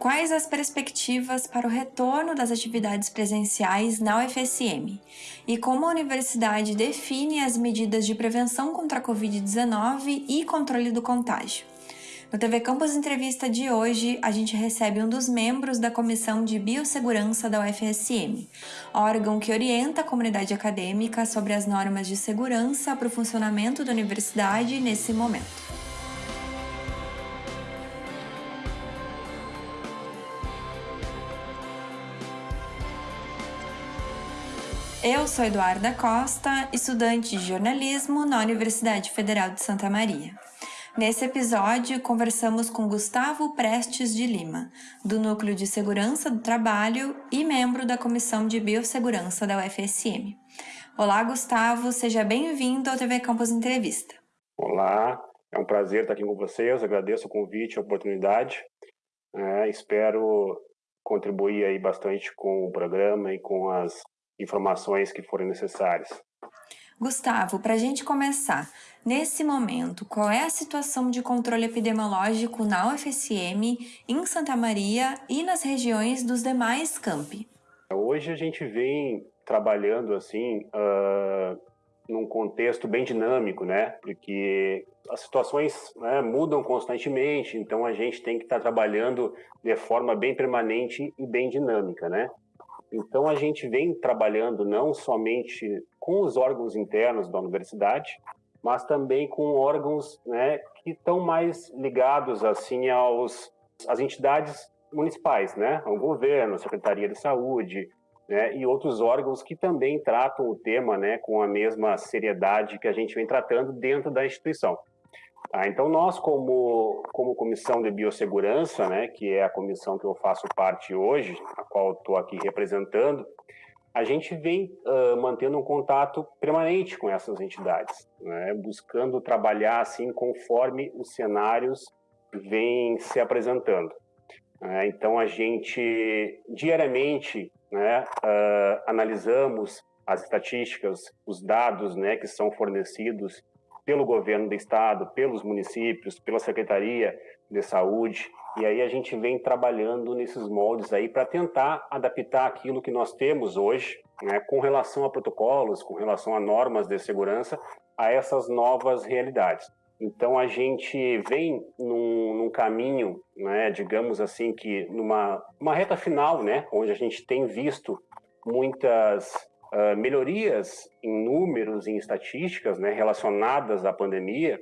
Quais as perspectivas para o retorno das atividades presenciais na UFSM? E como a universidade define as medidas de prevenção contra a Covid-19 e controle do contágio? No TV Campus Entrevista de hoje, a gente recebe um dos membros da Comissão de Biossegurança da UFSM, órgão que orienta a comunidade acadêmica sobre as normas de segurança para o funcionamento da universidade nesse momento. Eu sou Eduarda Costa, estudante de jornalismo na Universidade Federal de Santa Maria. Nesse episódio, conversamos com Gustavo Prestes de Lima, do Núcleo de Segurança do Trabalho e membro da Comissão de Biossegurança da UFSM. Olá, Gustavo, seja bem-vindo ao TV Campus Entrevista. Olá, é um prazer estar aqui com vocês, agradeço o convite, a oportunidade. É, espero contribuir aí bastante com o programa e com as informações que forem necessárias. Gustavo, para a gente começar, nesse momento, qual é a situação de controle epidemiológico na UFSM, em Santa Maria e nas regiões dos demais campi? Hoje a gente vem trabalhando assim uh, num contexto bem dinâmico, né? Porque as situações né, mudam constantemente, então a gente tem que estar tá trabalhando de forma bem permanente e bem dinâmica, né? Então, a gente vem trabalhando não somente com os órgãos internos da universidade, mas também com órgãos né, que estão mais ligados assim aos às entidades municipais, né, ao governo, Secretaria de Saúde, né, e outros órgãos que também tratam o tema, né, com a mesma seriedade que a gente vem tratando dentro da instituição. Ah, então, nós, como, como Comissão de Biossegurança, né, que é a comissão que eu faço parte hoje, a qual estou aqui representando, a gente vem uh, mantendo um contato permanente com essas entidades, né, buscando trabalhar assim conforme os cenários vêm se apresentando. Uh, então, a gente diariamente né, uh, analisamos as estatísticas, os dados né, que são fornecidos pelo governo do estado, pelos municípios, pela Secretaria de Saúde, e aí a gente vem trabalhando nesses moldes aí para tentar adaptar aquilo que nós temos hoje, né, com relação a protocolos, com relação a normas de segurança, a essas novas realidades. Então a gente vem num, num caminho, né, digamos assim, que numa uma reta final, né, onde a gente tem visto muitas uh, melhorias em números, em estatísticas né, relacionadas à pandemia,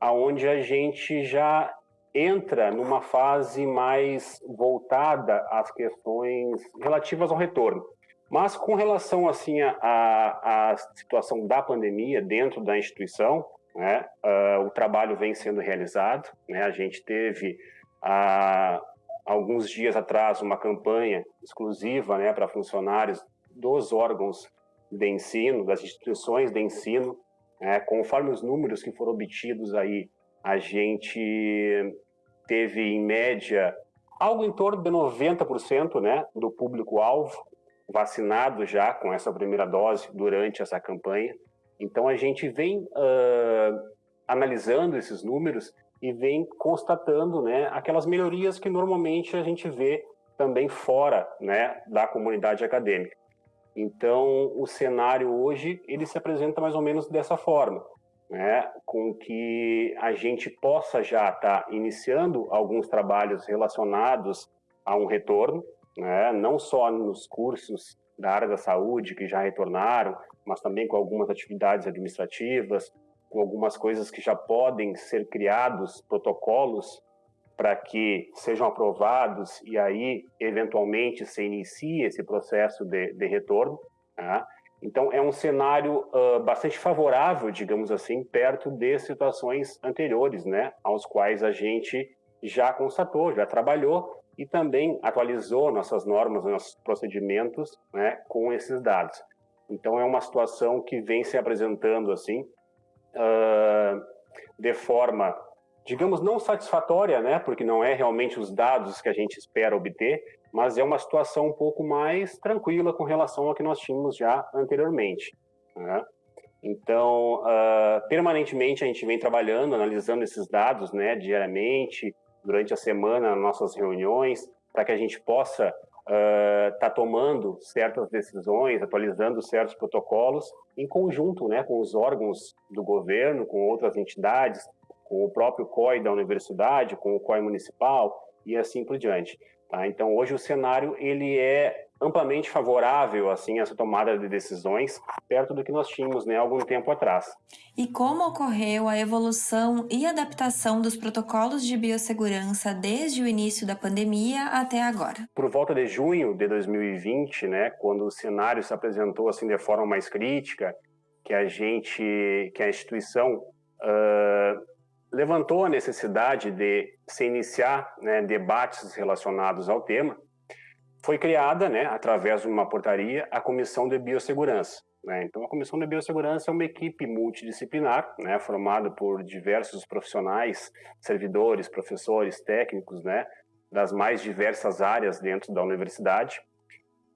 aonde a gente já entra numa fase mais voltada às questões relativas ao retorno. Mas com relação assim à, situação da pandemia dentro da instituição, né, uh, o trabalho vem sendo realizado. Né, a gente teve há alguns dias atrás uma campanha exclusiva né, para funcionários dos órgãos de ensino, das instituições de ensino, é, conforme os números que foram obtidos aí, a gente teve em média algo em torno de 90% né, do público-alvo vacinado já com essa primeira dose durante essa campanha. Então a gente vem uh, analisando esses números e vem constatando né, aquelas melhorias que normalmente a gente vê também fora né, da comunidade acadêmica. Então, o cenário hoje ele se apresenta mais ou menos dessa forma, né? com que a gente possa já estar tá iniciando alguns trabalhos relacionados a um retorno, né? não só nos cursos da área da saúde que já retornaram, mas também com algumas atividades administrativas, com algumas coisas que já podem ser criados, protocolos para que sejam aprovados e aí, eventualmente, se inicie esse processo de, de retorno. Tá? Então, é um cenário uh, bastante favorável, digamos assim, perto de situações anteriores, né, aos quais a gente já constatou, já trabalhou e também atualizou nossas normas, nossos procedimentos né, com esses dados. Então, é uma situação que vem se apresentando assim, uh, de forma digamos, não satisfatória, né, porque não é realmente os dados que a gente espera obter, mas é uma situação um pouco mais tranquila com relação ao que nós tínhamos já anteriormente. Né? Então, uh, permanentemente a gente vem trabalhando, analisando esses dados, né, diariamente, durante a semana, nas nossas reuniões, para que a gente possa estar uh, tá tomando certas decisões, atualizando certos protocolos em conjunto né, com os órgãos do governo, com outras entidades, com o próprio COI da universidade, com o COI municipal e assim por diante. Tá? Então, hoje o cenário ele é amplamente favorável assim a essa tomada de decisões, perto do que nós tínhamos né, algum tempo atrás. E como ocorreu a evolução e adaptação dos protocolos de biossegurança desde o início da pandemia até agora? Por volta de junho de 2020, né, quando o cenário se apresentou assim de forma mais crítica, que a gente, que a instituição uh, levantou a necessidade de se iniciar né, debates relacionados ao tema, foi criada, né, através de uma portaria, a Comissão de Biossegurança. Né? Então, a Comissão de Biossegurança é uma equipe multidisciplinar, né, formada por diversos profissionais, servidores, professores, técnicos, né, das mais diversas áreas dentro da universidade,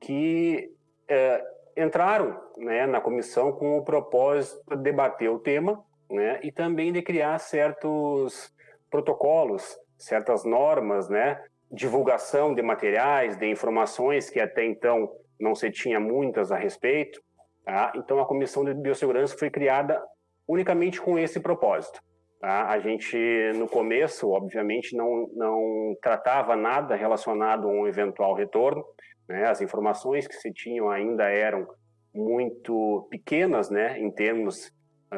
que é, entraram né, na comissão com o propósito de debater o tema né, e também de criar certos protocolos, certas normas, né, divulgação de materiais, de informações que até então não se tinha muitas a respeito. Tá? Então, a Comissão de Biossegurança foi criada unicamente com esse propósito. Tá? A gente, no começo, obviamente, não, não tratava nada relacionado a um eventual retorno. Né? As informações que se tinham ainda eram muito pequenas, né, em termos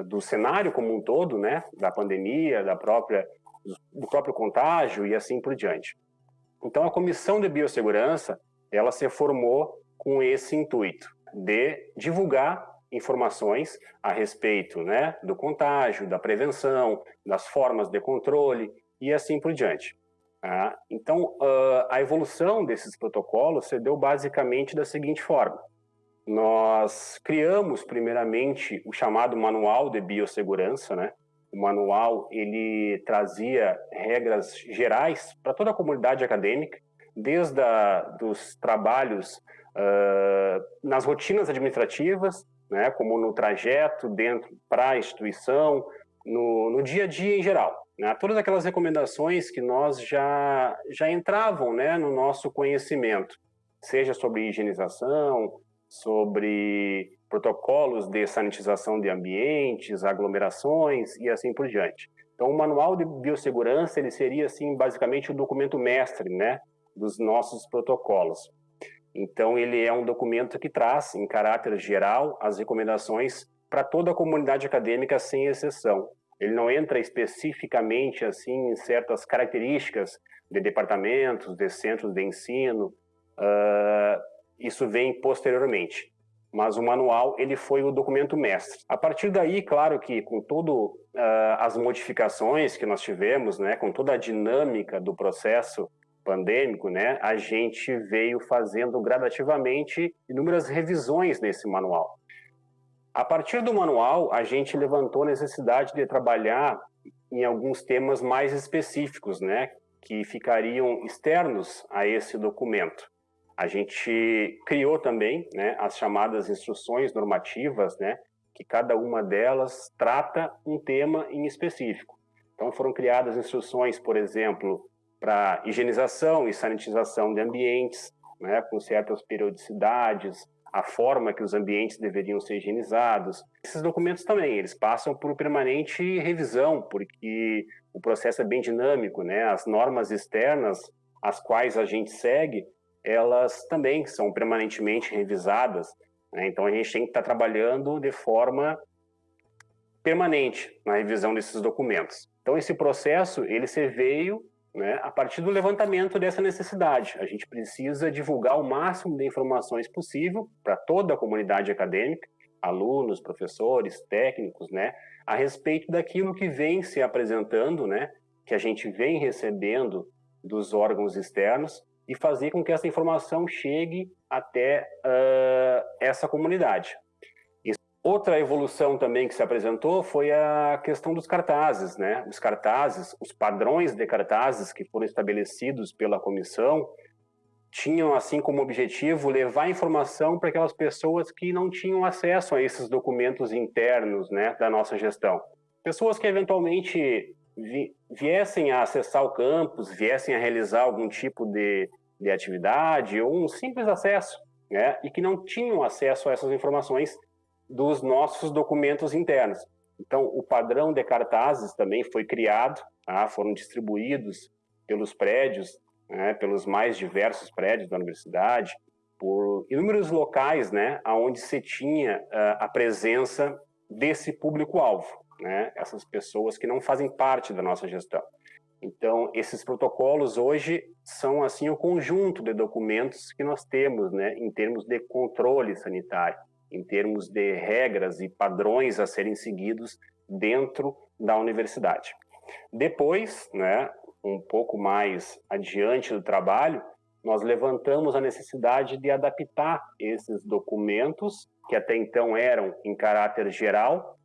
do cenário como um todo, né, da pandemia, da própria do próprio contágio e assim por diante. Então, a Comissão de Biossegurança, ela se formou com esse intuito de divulgar informações a respeito né, do contágio, da prevenção, das formas de controle e assim por diante. Tá? Então, a evolução desses protocolos se deu basicamente da seguinte forma. Nós criamos, primeiramente, o chamado Manual de Biossegurança, né? o manual ele trazia regras gerais para toda a comunidade acadêmica, desde a, dos trabalhos uh, nas rotinas administrativas, né, como no trajeto dentro para a instituição, no, no, dia a dia em geral. Né, todas aquelas recomendações que nós já, já entravam né, no nosso conhecimento, seja sobre higienização, sobre protocolos de sanitização de ambientes, aglomerações e assim por diante. Então, o manual de biossegurança ele seria assim basicamente o documento mestre, né, dos nossos protocolos. Então, ele é um documento que traz, em caráter geral, as recomendações para toda a comunidade acadêmica, sem exceção. Ele não entra especificamente assim em certas características de departamentos, de centros de ensino. Uh, isso vem posteriormente mas o manual ele foi o documento mestre. A partir daí, claro que com todas uh, as modificações que nós tivemos, né, com toda a dinâmica do processo pandêmico, né, a gente veio fazendo gradativamente inúmeras revisões nesse manual. A partir do manual, a gente levantou a necessidade de trabalhar em alguns temas mais específicos, né, que ficariam externos a esse documento. A gente criou também né, as chamadas instruções normativas, né, que cada uma delas trata um tema em específico. Então foram criadas instruções, por exemplo, para higienização e sanitização de ambientes, né, com certas periodicidades, a forma que os ambientes deveriam ser higienizados. Esses documentos também, eles passam por permanente revisão, porque o processo é bem dinâmico, né? As normas externas, as quais a gente segue, elas também são permanentemente revisadas. Né? Então a gente tem que estar trabalhando de forma permanente na revisão desses documentos. Então esse processo ele se veio né, a partir do levantamento dessa necessidade. A gente precisa divulgar o máximo de informações possível para toda a comunidade acadêmica, alunos, professores, técnicos, né, a respeito daquilo que vem se apresentando, né, que a gente vem recebendo dos órgãos externos e fazer com que essa informação chegue até uh, essa comunidade. Outra evolução também que se apresentou foi a questão dos cartazes, né? Os cartazes, os padrões de cartazes que foram estabelecidos pela comissão tinham assim como objetivo levar informação para aquelas pessoas que não tinham acesso a esses documentos internos, né, da nossa gestão. Pessoas que eventualmente viessem a acessar o campus, viessem a realizar algum tipo de de atividade ou um simples acesso, né? E que não tinham acesso a essas informações dos nossos documentos internos. Então, o padrão de cartazes também foi criado, tá? foram distribuídos pelos prédios, né? pelos mais diversos prédios da universidade, por inúmeros locais, né? Onde se tinha uh, a presença desse público-alvo, né? Essas pessoas que não fazem parte da nossa gestão. Então, esses protocolos hoje são assim o conjunto de documentos que nós temos, né, em termos de controle sanitário, em termos de regras e padrões a serem seguidos dentro da universidade. Depois, né, um pouco mais adiante do trabalho, nós levantamos a necessidade de adaptar esses documentos, que até então eram em caráter geral,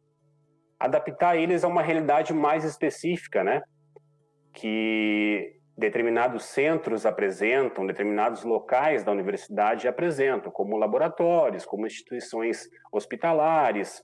adaptar eles a uma realidade mais específica, né? Que determinados centros apresentam, determinados locais da universidade apresentam, como laboratórios, como instituições hospitalares.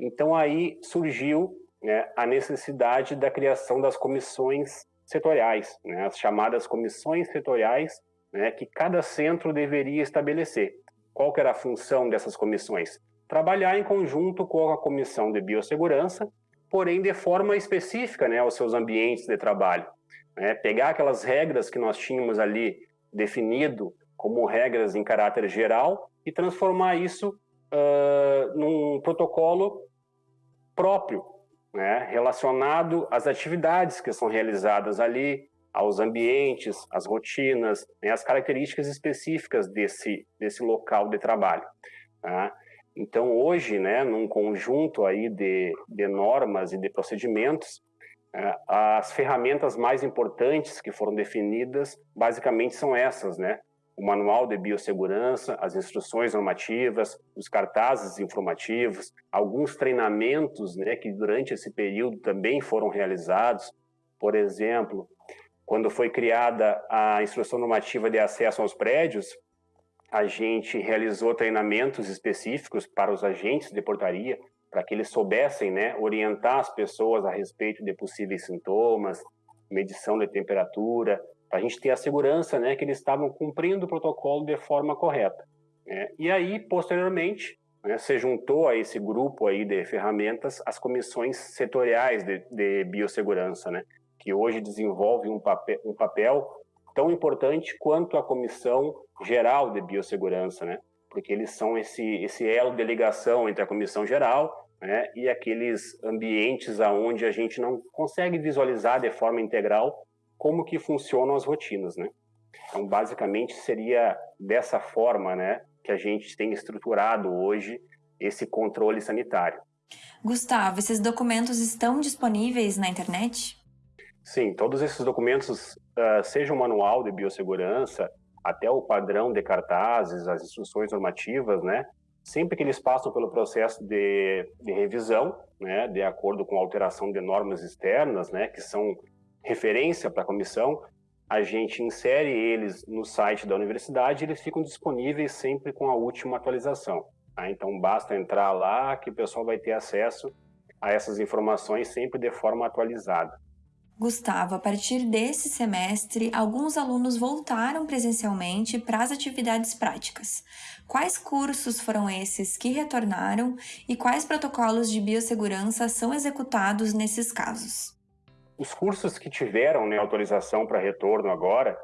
Então aí surgiu né, a necessidade da criação das comissões setoriais, né, as chamadas comissões setoriais, né, que cada centro deveria estabelecer. Qual era a função dessas comissões? Trabalhar em conjunto com a comissão de biossegurança, porém de forma específica né, aos seus ambientes de trabalho. Né? Pegar aquelas regras que nós tínhamos ali definido como regras em caráter geral e transformar isso uh, num protocolo próprio, né, relacionado às atividades que são realizadas ali, aos ambientes, às rotinas, né, as características específicas desse, desse local de trabalho. Tá? Então, hoje, né, num conjunto aí de, de normas e de procedimentos, é, as ferramentas mais importantes que foram definidas, basicamente, são essas, né? O Manual de Biossegurança, as instruções normativas, os cartazes informativos, alguns treinamentos né, que durante esse período também foram realizados. Por exemplo, quando foi criada a instrução normativa de acesso aos prédios, a gente realizou treinamentos específicos para os agentes de portaria, para que eles soubessem né, orientar as pessoas a respeito de possíveis sintomas, medição de temperatura, para a gente ter a segurança né, que eles estavam cumprindo o protocolo de forma correta. Né? E aí, posteriormente, né, se juntou a esse grupo aí de ferramentas as comissões setoriais de, de biossegurança, né, que hoje desenvolvem um papel, um papel tão importante quanto a comissão geral de biossegurança, né? Porque eles são esse esse elo de ligação entre a comissão geral né, e aqueles ambientes aonde a gente não consegue visualizar de forma integral como que funcionam as rotinas, né? Então, basicamente, seria dessa forma, né, que a gente tem estruturado hoje esse controle sanitário. Gustavo, esses documentos estão disponíveis na internet? Sim, todos esses documentos, uh, seja o manual de biossegurança, até o padrão de cartazes, as instruções normativas, né, sempre que eles passam pelo processo de, de revisão, né, de acordo com a alteração de normas externas, né, que são referência para a comissão, a gente insere eles no site da universidade e eles ficam disponíveis sempre com a última atualização. Tá? Então, basta entrar lá que o pessoal vai ter acesso a essas informações sempre de forma atualizada. Gustavo, a partir desse semestre, alguns alunos voltaram presencialmente para as atividades práticas. Quais cursos foram esses que retornaram e quais protocolos de biossegurança são executados nesses casos? Os cursos que tiveram né, autorização para retorno agora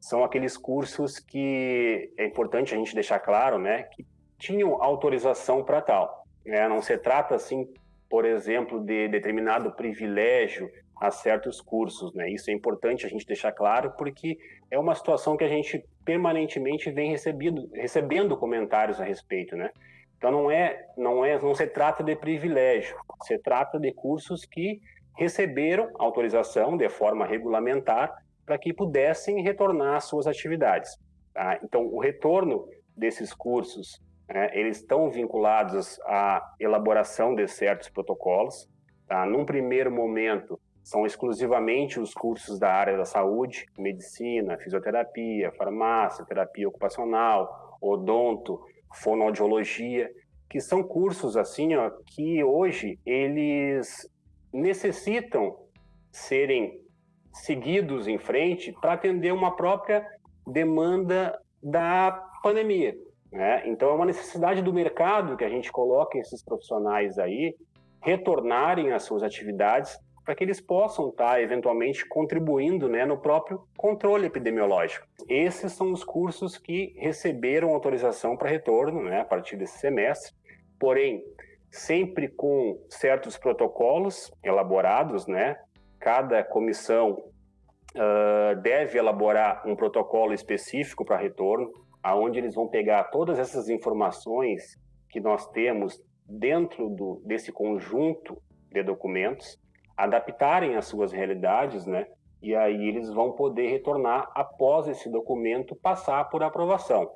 são aqueles cursos que é importante a gente deixar claro, né, que tinham autorização para tal. Né? Não se trata assim, por exemplo, de determinado privilégio a certos cursos, né? Isso é importante a gente deixar claro porque é uma situação que a gente permanentemente vem recebendo, recebendo comentários a respeito, né? Então não é, não é, não se trata de privilégio, se trata de cursos que receberam autorização de forma regulamentar para que pudessem retornar às suas atividades. Tá? Então o retorno desses cursos, né, eles estão vinculados à elaboração de certos protocolos. Tá? Num primeiro momento são exclusivamente os cursos da área da saúde, medicina, fisioterapia, farmácia, terapia ocupacional, odonto, fonoaudiologia, que são cursos assim, ó, que hoje eles necessitam serem seguidos em frente para atender uma própria demanda da pandemia. Né? Então, é uma necessidade do mercado que a gente coloque esses profissionais aí retornarem às suas atividades para que eles possam estar, tá, eventualmente, contribuindo né, no próprio controle epidemiológico. Esses são os cursos que receberam autorização para retorno né, a partir desse semestre, porém, sempre com certos protocolos elaborados, né? Cada comissão uh, deve elaborar um protocolo específico para retorno, aonde eles vão pegar todas essas informações que nós temos dentro do, desse conjunto de documentos, adaptarem as suas realidades, né? E aí eles vão poder retornar após esse documento passar por aprovação.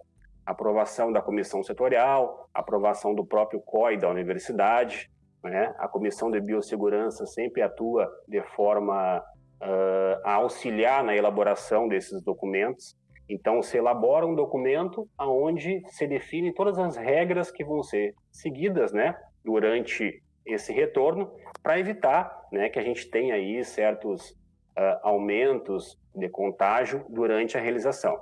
Aprovação da comissão setorial, aprovação do próprio COI da universidade, né? A comissão de biossegurança sempre atua de forma uh, a auxiliar na elaboração desses documentos então, se elabora um documento onde se define todas as regras que vão ser seguidas né, durante esse retorno, para evitar né, que a gente tenha aí certos uh, aumentos de contágio durante a realização.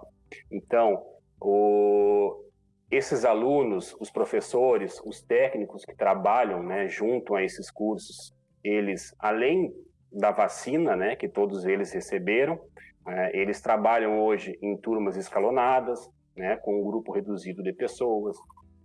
Então, o, esses alunos, os professores, os técnicos que trabalham né, junto a esses cursos, eles, além da vacina, né, que todos eles receberam, é, eles trabalham hoje em turmas escalonadas, né, com um grupo reduzido de pessoas.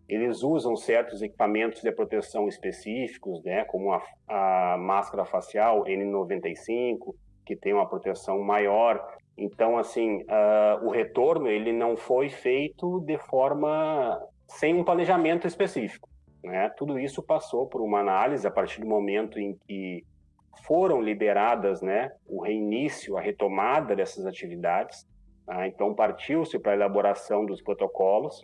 Eles usam certos equipamentos de proteção específicos, né, como a, a máscara facial N95, que tem uma proteção maior. Então, assim, uh, o retorno ele não foi feito de forma sem um planejamento específico. Né? Tudo isso passou por uma análise a partir do momento em que foram liberadas, né, o reinício, a retomada dessas atividades. Tá? Então, partiu-se para a elaboração dos protocolos,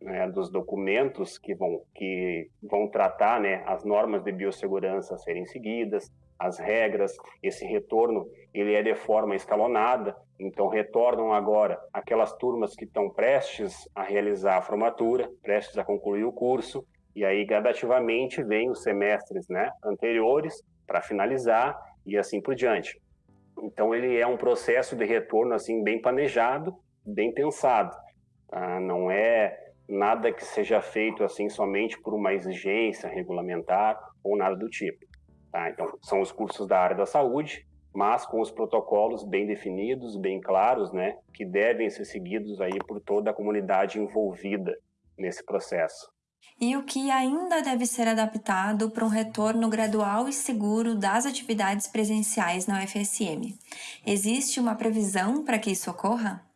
né, dos documentos que vão, que vão tratar né, as normas de biossegurança a serem seguidas, as regras, esse retorno ele é de forma escalonada, então retornam agora aquelas turmas que estão prestes a realizar a formatura, prestes a concluir o curso, e aí gradativamente vem os semestres né, anteriores para finalizar e assim por diante. Então ele é um processo de retorno assim bem planejado, bem pensado. Tá? Não é nada que seja feito assim somente por uma exigência regulamentar ou nada do tipo. Tá? Então são os cursos da área da saúde, mas com os protocolos bem definidos, bem claros, né, que devem ser seguidos aí por toda a comunidade envolvida nesse processo e o que ainda deve ser adaptado para um retorno gradual e seguro das atividades presenciais na UFSM. Existe uma previsão para que isso ocorra?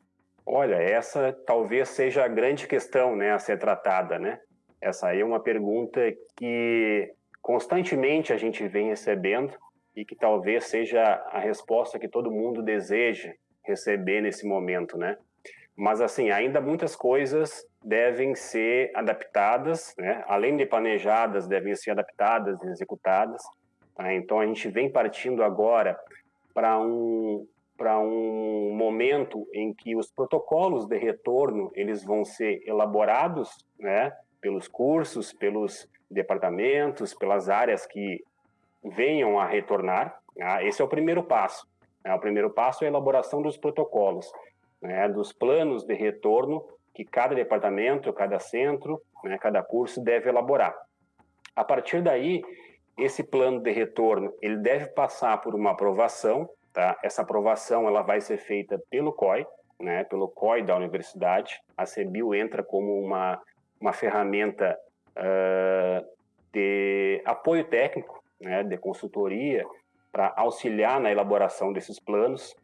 Olha, essa talvez seja a grande questão né, a ser tratada. Né? Essa aí é uma pergunta que constantemente a gente vem recebendo e que talvez seja a resposta que todo mundo deseja receber nesse momento, né? Mas assim, ainda muitas coisas devem ser adaptadas, né? além de planejadas, devem ser adaptadas e executadas. Tá? Então, a gente vem partindo agora para um para um momento em que os protocolos de retorno eles vão ser elaborados, né, pelos cursos, pelos departamentos, pelas áreas que venham a retornar. Tá? Esse é o primeiro passo. Né? O primeiro passo é a elaboração dos protocolos, né, dos planos de retorno que cada departamento, cada centro, né, cada curso deve elaborar. A partir daí, esse plano de retorno ele deve passar por uma aprovação. Tá? Essa aprovação ela vai ser feita pelo COI, né, pelo COI da universidade. A CEBIL entra como uma, uma ferramenta uh, de apoio técnico, né, de consultoria, para auxiliar na elaboração desses planos.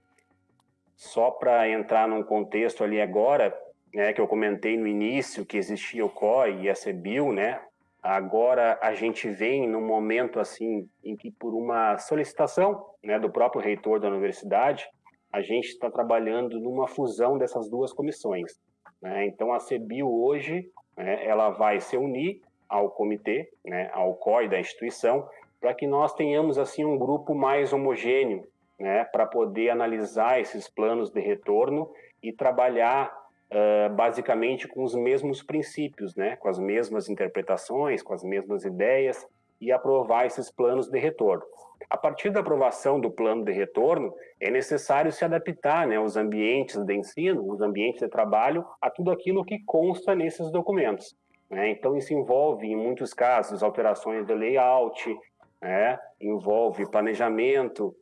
Só para entrar num contexto ali agora, né, que eu comentei no início, que existia o COI e a CEBIL, né? Agora a gente vem num momento assim em que por uma solicitação, né, do próprio reitor da universidade, a gente está trabalhando numa fusão dessas duas comissões. Né? Então a CEBIL hoje, né, ela vai se unir ao comitê, né, ao COI da instituição, para que nós tenhamos assim um grupo mais homogêneo, né, para poder analisar esses planos de retorno e trabalhar uh, basicamente com os mesmos princípios, né? com as mesmas interpretações, com as mesmas ideias e aprovar esses planos de retorno. A partir da aprovação do plano de retorno, é necessário se adaptar né, os ambientes de ensino, os ambientes de trabalho, a tudo aquilo que consta nesses documentos. Né? Então, isso envolve, em muitos casos, alterações de layout, né? envolve planejamento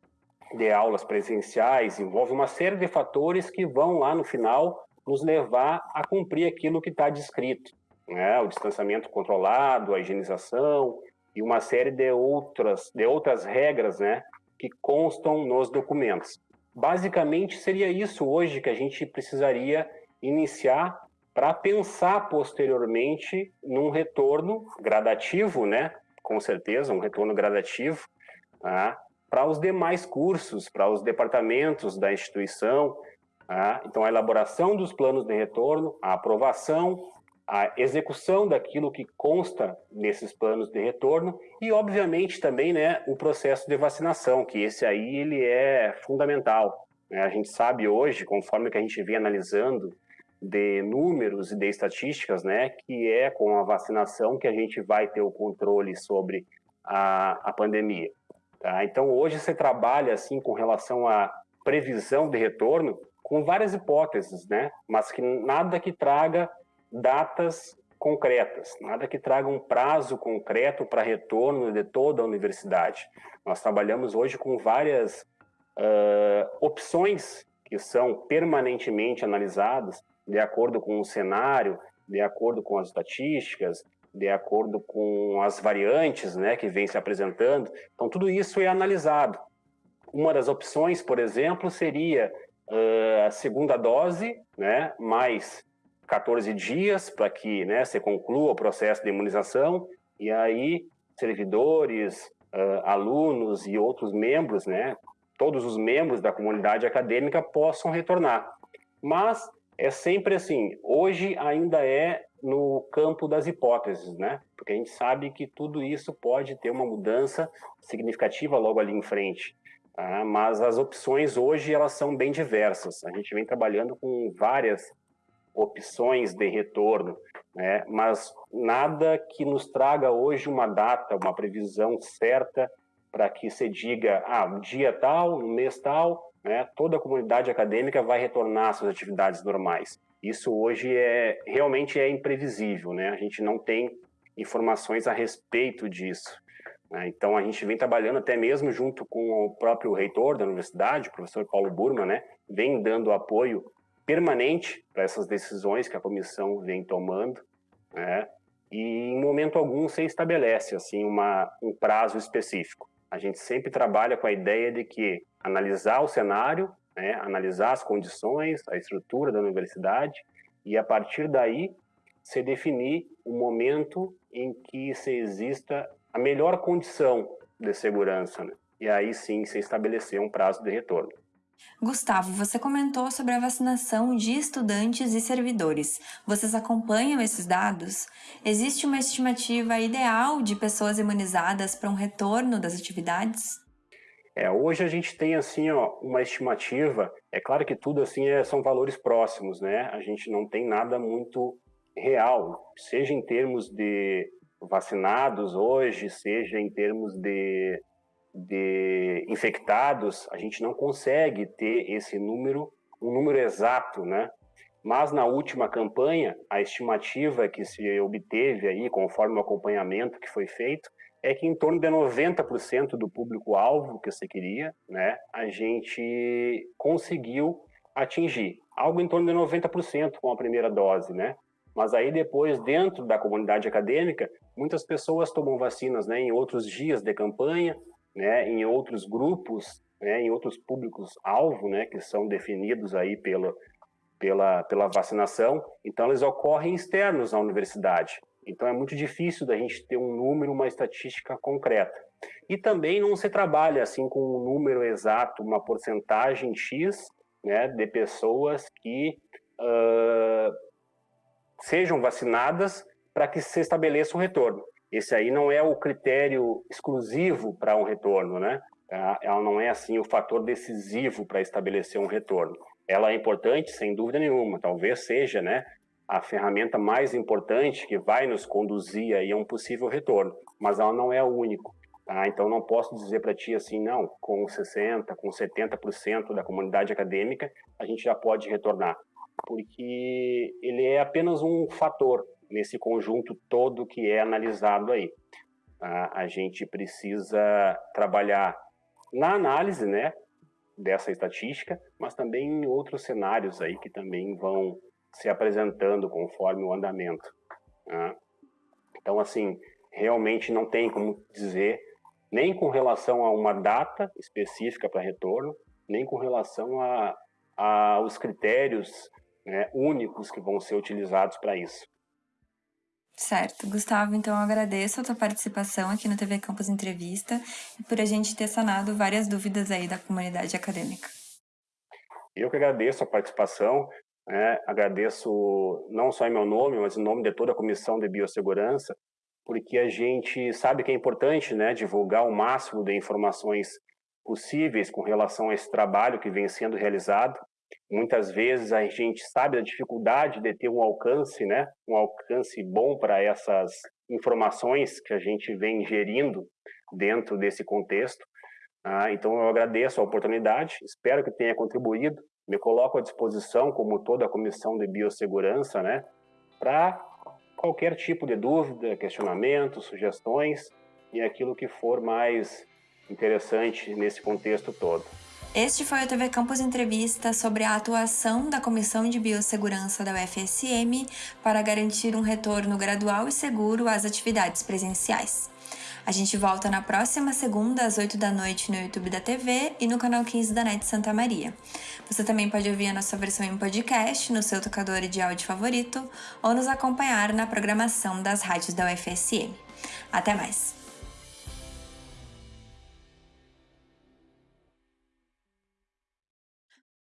de aulas presenciais, envolve uma série de fatores que vão lá no final nos levar a cumprir aquilo que está descrito. Né? O distanciamento controlado, a higienização e uma série de outras, de outras regras né? que constam nos documentos. Basicamente, seria isso hoje que a gente precisaria iniciar para pensar posteriormente num retorno gradativo, né? Com certeza, um retorno gradativo, tá? para os demais cursos, para os departamentos da instituição. Tá? Então, a elaboração dos planos de retorno, a aprovação, a execução daquilo que consta nesses planos de retorno e, obviamente, também né, o processo de vacinação, que esse aí ele é fundamental. Né? A gente sabe hoje, conforme que a gente vem analisando de números e de estatísticas, né, que é com a vacinação que a gente vai ter o controle sobre a, a pandemia. Tá? Então, hoje você trabalha assim com relação à previsão de retorno com várias hipóteses, né, mas que nada que traga datas concretas, nada que traga um prazo concreto para retorno de toda a universidade. Nós trabalhamos hoje com várias uh, opções que são permanentemente analisadas de acordo com o cenário, de acordo com as estatísticas, de acordo com as variantes né, que vem se apresentando. Então, tudo isso é analisado. Uma das opções, por exemplo, seria a segunda dose, né, mais 14 dias para que né, se conclua o processo de imunização, e aí servidores, uh, alunos e outros membros, né, todos os membros da comunidade acadêmica possam retornar. Mas é sempre assim, hoje ainda é no campo das hipóteses, né? Porque a gente sabe que tudo isso pode ter uma mudança significativa logo ali em frente. Tá? Mas as opções hoje elas são bem diversas. A gente vem trabalhando com várias opções de retorno, né? Mas nada que nos traga hoje uma data, uma previsão certa para que se diga, ah, um dia tal, um mês tal, né, toda a comunidade acadêmica vai retornar às suas atividades normais. Isso hoje é realmente é imprevisível, né? A gente não tem informações a respeito disso. Né? Então a gente vem trabalhando até mesmo junto com o próprio reitor da universidade, o professor Paulo Burma, né? Vem dando apoio permanente para essas decisões que a comissão vem tomando, né? E em momento algum se estabelece assim uma um prazo específico. A gente sempre trabalha com a ideia de que analisar o cenário, né, analisar as condições, a estrutura da universidade e a partir daí se definir o momento em que se exista a melhor condição de segurança, né? e aí sim se estabelecer um prazo de retorno. Gustavo, você comentou sobre a vacinação de estudantes e servidores. Vocês acompanham esses dados? Existe uma estimativa ideal de pessoas imunizadas para um retorno das atividades? É, hoje a gente tem assim ó, uma estimativa. É claro que tudo assim é, são valores próximos, né? A gente não tem nada muito real, seja em termos de vacinados hoje, seja em termos de, de infectados, a gente não consegue ter esse número, um número exato, né? Mas na última campanha, a estimativa que se obteve aí, conforme o acompanhamento que foi feito, é que em torno de 90% do público-alvo que você queria, né, a gente conseguiu atingir. Algo em torno de 90% com a primeira dose, né? Mas aí depois, dentro da comunidade acadêmica, muitas pessoas tomam vacinas né, em outros dias de campanha, né, em outros grupos, né, em outros públicos-alvo, né, que são definidos aí pela, pela, pela vacinação. Então, eles ocorrem externos à universidade. Então é muito difícil da gente ter um número, uma estatística concreta. E também não se trabalha assim com um número exato, uma porcentagem X né, de pessoas que uh, sejam vacinadas para que se estabeleça o retorno. Esse aí não é o critério exclusivo para um retorno, né? Tá? Ela não é assim o fator decisivo para estabelecer um retorno. Ela é importante, sem dúvida nenhuma. Talvez seja, né? a ferramenta mais importante que vai nos conduzir aí a um possível retorno, mas ela não é o único. Tá? Então, não posso dizer para ti assim, não, com 60%, com 70% da comunidade acadêmica, a gente já pode retornar, porque ele é apenas um fator nesse conjunto todo que é analisado aí. A gente precisa trabalhar na análise, né, dessa estatística, mas também em outros cenários aí que também vão se apresentando conforme o andamento. Né? Então, assim, realmente não tem como dizer nem com relação a uma data específica para retorno, nem com relação a, a aos critérios né, únicos que vão ser utilizados para isso. Certo. Gustavo, então eu agradeço a tua participação aqui no TV Campus Entrevista e por a gente ter sanado várias dúvidas aí da comunidade acadêmica. Eu que agradeço a participação, né? agradeço não só em meu nome, mas em nome de toda a Comissão de Biossegurança, porque a gente sabe que é importante né, divulgar o máximo de informações possíveis com relação a esse trabalho que vem sendo realizado Muitas vezes a gente sabe da dificuldade de ter um alcance, né? Um alcance bom para essas informações que a gente vem gerindo dentro desse contexto. Ah, então eu agradeço a oportunidade, espero que tenha contribuído. Me coloco à disposição, como toda a comissão de biossegurança, né? Para qualquer tipo de dúvida, questionamento, sugestões e aquilo que for mais interessante nesse contexto todo. Este foi o TV Campus Entrevista sobre a atuação da Comissão de Biossegurança da UFSM para garantir um retorno gradual e seguro às atividades presenciais. A gente volta na próxima segunda, às 8 da noite, no YouTube da TV e no canal 15 da NET Santa Maria. Você também pode ouvir a nossa versão em podcast no seu tocador de áudio favorito ou nos acompanhar na programação das rádios da UFSM. Até mais!